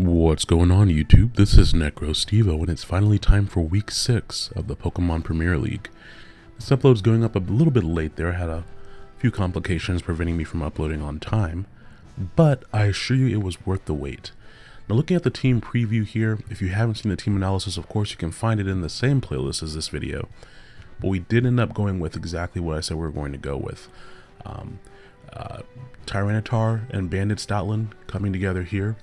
What's going on YouTube? This is NecroStevo and it's finally time for week 6 of the Pokemon Premier League. This upload's going up a little bit late there, I had a few complications preventing me from uploading on time, but I assure you it was worth the wait. Now looking at the team preview here, if you haven't seen the team analysis of course you can find it in the same playlist as this video, but we did end up going with exactly what I said we were going to go with. Um, uh, Tyranitar and Banded Stoutland coming together here.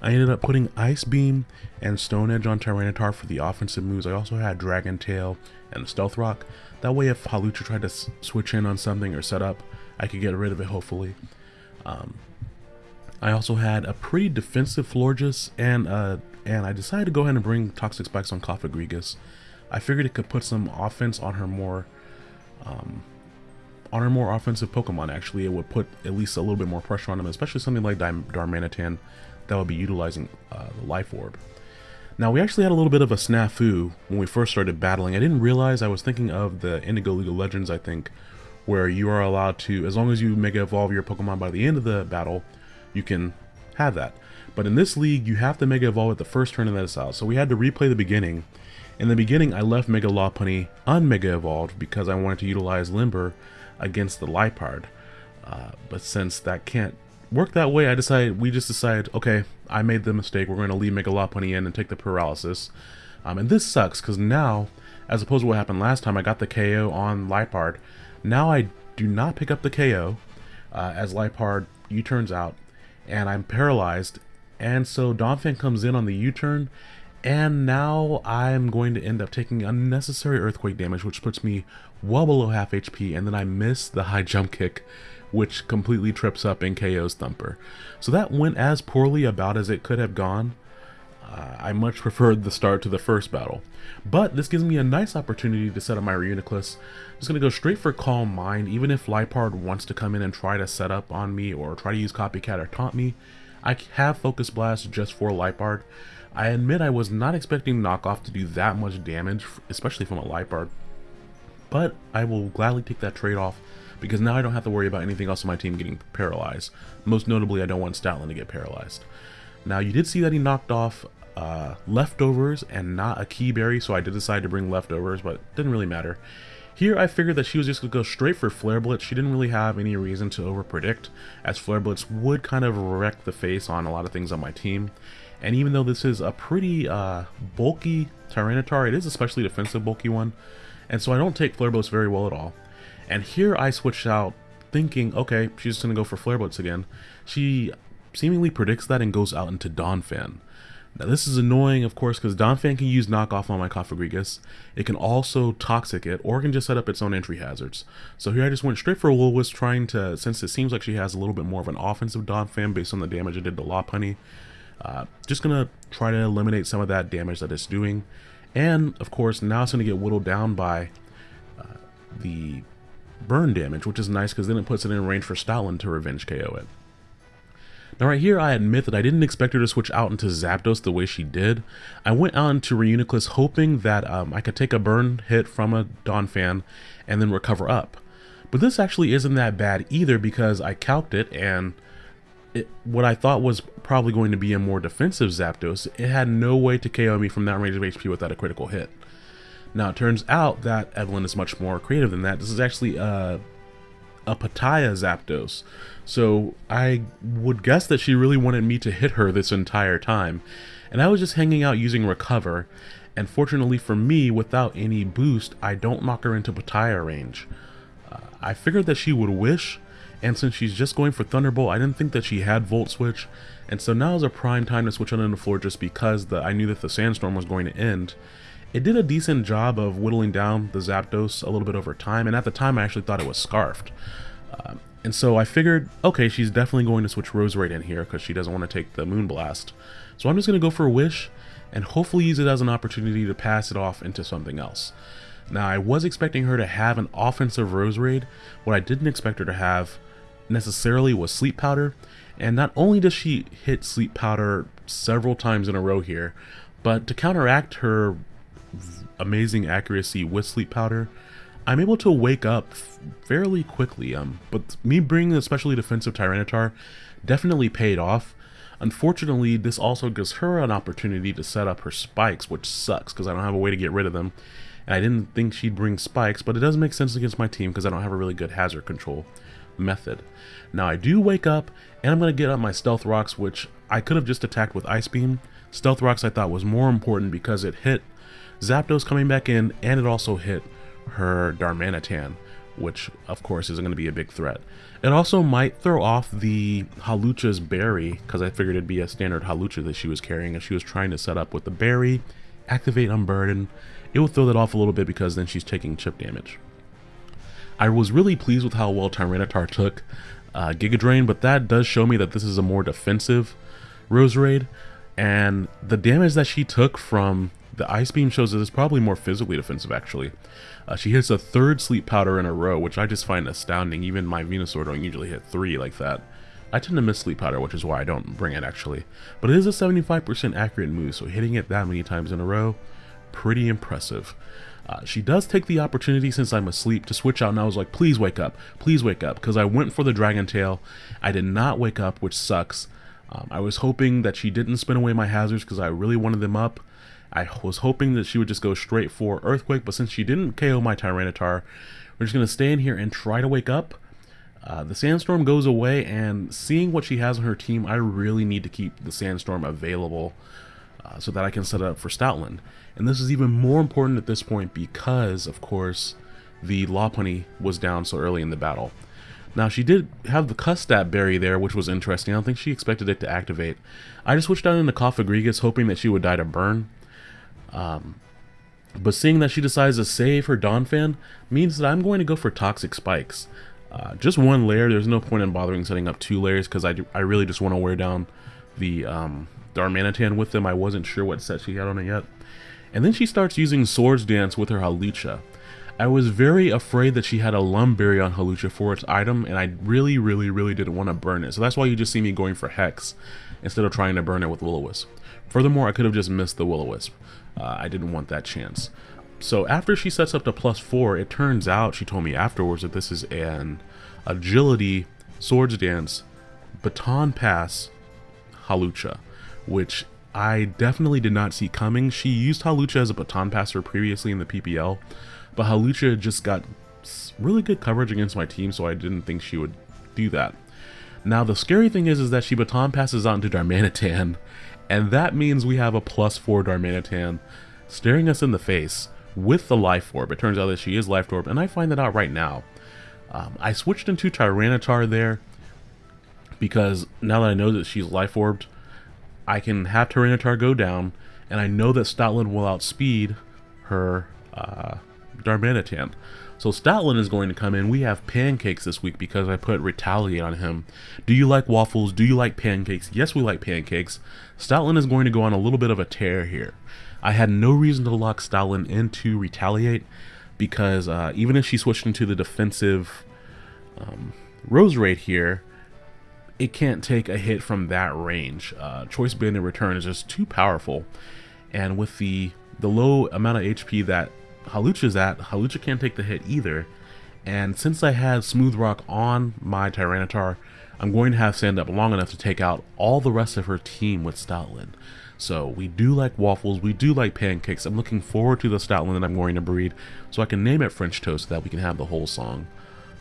I ended up putting Ice Beam and Stone Edge on Tyranitar for the offensive moves. I also had Dragon Tail and Stealth Rock. That way if Hawlucha tried to switch in on something or set up, I could get rid of it hopefully. Um, I also had a pretty defensive Florges and uh, and I decided to go ahead and bring Toxic Spikes on Cofagrigus. I figured it could put some offense on her more um, on her more offensive Pokemon actually. It would put at least a little bit more pressure on them, especially something like Darmanitan that would be utilizing uh, the Life Orb. Now, we actually had a little bit of a snafu when we first started battling. I didn't realize I was thinking of the Indigo League of Legends, I think, where you are allowed to, as long as you Mega Evolve your Pokemon by the end of the battle, you can have that. But in this league, you have to Mega Evolve at the first turn of that out. So we had to replay the beginning. In the beginning, I left Mega Lopunny unmega evolved because I wanted to utilize Limber against the Liepard. Uh, but since that can't work that way, I decided we just decided, okay, I made the mistake. We're going to leave Mega Lopunny in and take the paralysis. Um, and this sucks because now, as opposed to what happened last time, I got the KO on Liepard. Now I do not pick up the KO uh, as Liepard U-turns out, and I'm paralyzed. And so Donphan comes in on the U-turn, and now I'm going to end up taking unnecessary earthquake damage, which puts me well below half HP, and then I miss the high jump kick which completely trips up and KOs Thumper. So that went as poorly about as it could have gone. Uh, I much preferred the start to the first battle. But this gives me a nice opportunity to set up my Reuniclus. I'm just going to go straight for Calm Mind, even if Liepard wants to come in and try to set up on me or try to use Copycat or taunt me. I have Focus Blast just for Liepard. I admit I was not expecting Knockoff to do that much damage, especially from a Liepard. But I will gladly take that trade-off because now I don't have to worry about anything else on my team getting paralyzed. Most notably, I don't want Stoutland to get paralyzed. Now, you did see that he knocked off uh, leftovers and not a key berry, so I did decide to bring leftovers, but didn't really matter. Here, I figured that she was just going to go straight for Flare Blitz. She didn't really have any reason to overpredict, as Flare Blitz would kind of wreck the face on a lot of things on my team. And even though this is a pretty uh, bulky Tyranitar, it is especially defensive bulky one, and so I don't take Flare Blitz very well at all. And here I switched out thinking, okay, she's just going to go for Flare Blitz again. She seemingly predicts that and goes out into Donphan. Now this is annoying, of course, because Donphan can use knockoff on my Cofagrigus. It can also toxic it, or can just set up its own entry hazards. So here I just went straight for Will-O-Wisp, trying to, since it seems like she has a little bit more of an offensive Donphan based on the damage it did to Lopunny, uh, just gonna try to eliminate some of that damage that it's doing. And of course, now it's gonna get whittled down by uh, the burn damage, which is nice because then it puts it in range for Stoutland to revenge KO it. Now right here, I admit that I didn't expect her to switch out into Zapdos the way she did. I went out into Reuniclus hoping that um, I could take a burn hit from a Donphan and then recover up. But this actually isn't that bad either because I calced it and it, what I thought was probably going to be a more defensive Zapdos, it had no way to KO me from that range of HP without a critical hit. Now, it turns out that Evelyn is much more creative than that. This is actually a, a Petaya Zapdos. So I would guess that she really wanted me to hit her this entire time. And I was just hanging out using Recover. And fortunately for me, without any boost, I don't knock her into Petaya range. Uh, I figured that she would wish, and since she's just going for Thunderbolt, I didn't think that she had Volt Switch, and so now is a prime time to switch on the floor just because the, I knew that the Sandstorm was going to end, it did a decent job of whittling down the Zapdos a little bit over time, and at the time I actually thought it was Scarfed. Uh, and so I figured, okay, she's definitely going to switch Rose Roserade in here because she doesn't want to take the Moonblast. So I'm just going to go for a Wish and hopefully use it as an opportunity to pass it off into something else. Now, I was expecting her to have an offensive Roserade. What I didn't expect her to have necessarily was Sleep Powder. And not only does she hit Sleep Powder several times in a row here, but to counteract her amazing accuracy with sleep powder, I'm able to wake up fairly quickly. Um, but me bringing a especially defensive Tyranitar definitely paid off. Unfortunately, this also gives her an opportunity to set up her spikes, which sucks because I don't have a way to get rid of them. And I didn't think she'd bring spikes, but it does make sense against my team because I don't have a really good hazard control method. Now I do wake up, and I'm going to get up my Stealth Rocks, which I could have just attacked with Ice Beam. Stealth Rocks I thought was more important because it hit Zapdos coming back in, and it also hit her Darmanitan, which of course isn't going to be a big threat. It also might throw off the Hawlucha's berry, because I figured it'd be a standard Hawlucha that she was carrying, and she was trying to set up with the berry, activate Unburden. It will throw that off a little bit because then she's taking chip damage. I was really pleased with how well Tyranitar took uh, Giga Drain, but that does show me that this is a more defensive Roserade, and the damage that she took from the Ice Beam shows that it's probably more physically defensive, actually. Uh, she hits a third Sleep Powder in a row, which I just find astounding. Even my Venusaur don't usually hit three like that. I tend to miss Sleep Powder, which is why I don't bring it, actually. But it is a 75% accurate move, so hitting it that many times in a row, pretty impressive. Uh, she does take the opportunity since I'm asleep to switch out and I was like, please wake up, please wake up, because I went for the Dragon Tail. I did not wake up, which sucks. Um, I was hoping that she didn't spin away my hazards because I really wanted them up. I was hoping that she would just go straight for Earthquake, but since she didn't KO my Tyranitar, we're just going to stay in here and try to wake up. Uh, the Sandstorm goes away, and seeing what she has on her team, I really need to keep the Sandstorm available uh, so that I can set it up for Stoutland. And this is even more important at this point because, of course, the Lopunny was down so early in the battle. Now, she did have the Custap berry there, which was interesting. I don't think she expected it to activate. I just switched down into Cofagrigus, hoping that she would die to burn. Um, but seeing that she decides to save her Donphan means that I'm going to go for Toxic Spikes. Uh, just one layer, there's no point in bothering setting up two layers because I, I really just want to wear down the um, Darmanitan with them. I wasn't sure what set she had on it yet. And then she starts using Swords Dance with her Hawlucha. I was very afraid that she had a Lum Berry on Hawlucha for its item, and I really, really, really didn't want to burn it. So that's why you just see me going for Hex instead of trying to burn it with Will-O-Wisp. Furthermore, I could have just missed the Will-O-Wisp. Uh, I didn't want that chance. So after she sets up to plus 4, it turns out, she told me afterwards, that this is an Agility Swords Dance Baton Pass Hawlucha, which I definitely did not see coming. She used Hawlucha as a baton passer previously in the PPL, but Hawlucha just got really good coverage against my team, so I didn't think she would do that. Now, the scary thing is, is that she baton passes on to Darmanitan, and that means we have a plus 4 Darmanitan staring us in the face with the Life Orb. It turns out that she is Life Orb, and I find that out right now. Um, I switched into Tyranitar there because now that I know that she's Life Orbed, I can have Tyranitar go down, and I know that Stoutland will outspeed her uh, Darmanitan. So Stoutland is going to come in. We have pancakes this week because I put Retaliate on him. Do you like waffles? Do you like pancakes? Yes, we like pancakes. Stoutland is going to go on a little bit of a tear here. I had no reason to lock Stoutland into Retaliate because uh, even if she switched into the defensive um, Roserade here, it can't take a hit from that range. Uh, Choice Band in return is just too powerful. And with the the low amount of HP that Hawlucha's at, Hawlucha can't take the hit either. And since I have Smooth Rock on my Tyranitar, I'm going to have Sand up long enough to take out all the rest of her team with Stoutland. So we do like waffles, we do like pancakes. I'm looking forward to the Stoutland that I'm going to breed so I can name it French Toast so that we can have the whole song.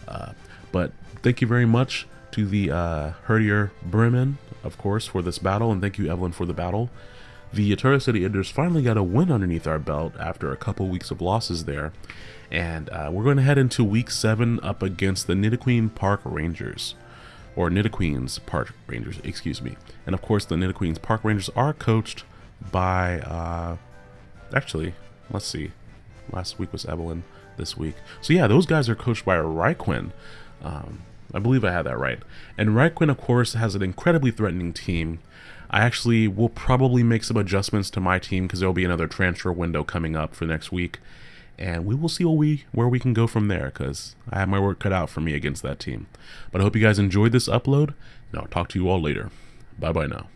Uh, but thank you very much to the uh, Herdier Bremen, of course, for this battle, and thank you, Evelyn, for the battle. The Eterna City Enders finally got a win underneath our belt after a couple weeks of losses there. And uh, we're going to head into week 7 up against the Nidoqueen Park Rangers. Or Nidoqueen's Park Rangers, excuse me. And of course, the Nidoqueen's Park Rangers are coached by, uh, actually, let's see. Last week was Evelyn, this week. So yeah, those guys are coached by Ryquin. Um, I believe I had that right. And Ryquin, of course, has an incredibly threatening team. I actually will probably make some adjustments to my team because there will be another transfer window coming up for next week. And we will see where we, where we can go from there because I have my work cut out for me against that team. But I hope you guys enjoyed this upload, and I'll talk to you all later. Bye-bye now.